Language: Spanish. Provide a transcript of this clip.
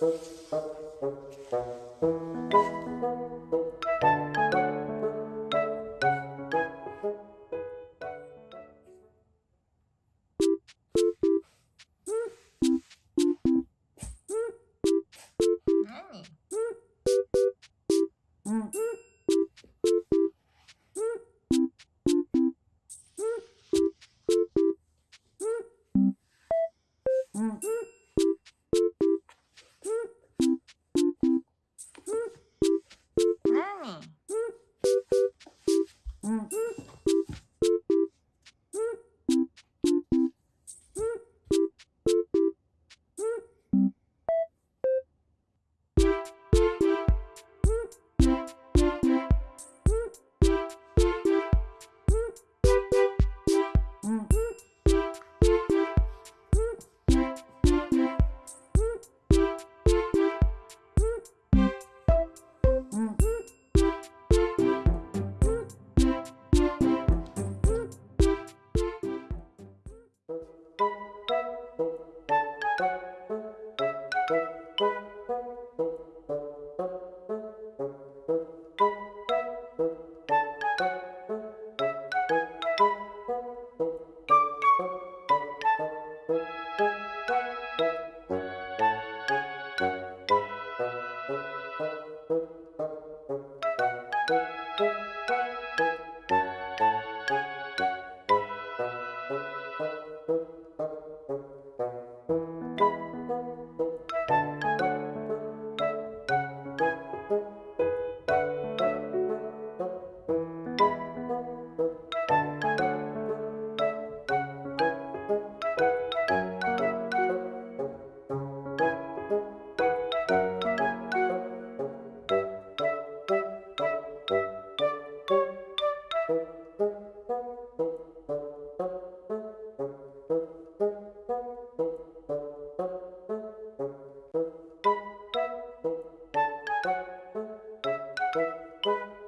Nani? Thank you.